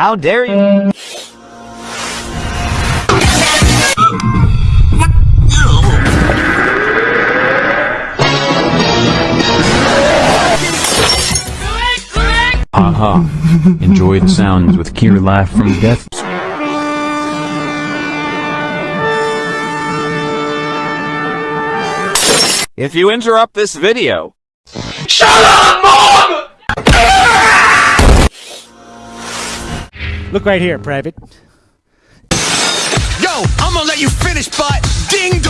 How dare you? Haha. Enjoy the sounds with Kier Laugh from Death. If you interrupt this video, Look right here, Private. Yo, I'm gonna let you finish, but ding dong!